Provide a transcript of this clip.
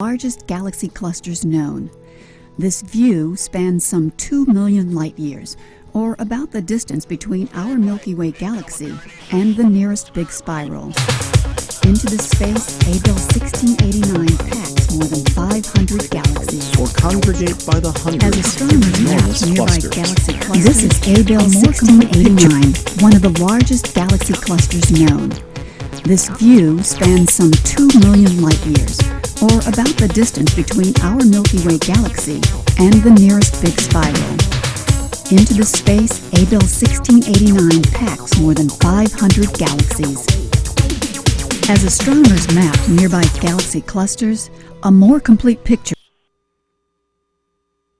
largest galaxy clusters known. This view spans some 2 million light years, or about the distance between our Milky Way galaxy and the nearest big spiral. Into the space Abell 1689 packs more than 500 galaxies. or congregate by the As hundreds in astronomers map nearby clusters. galaxy clusters, this is Abell 1689, one of the largest galaxy clusters known. This view spans some 2 million light years, or about the distance between our Milky Way galaxy and the nearest big spiral. Into the space Abell 1689 packs more than 500 galaxies. As astronomers map nearby galaxy clusters, a more complete picture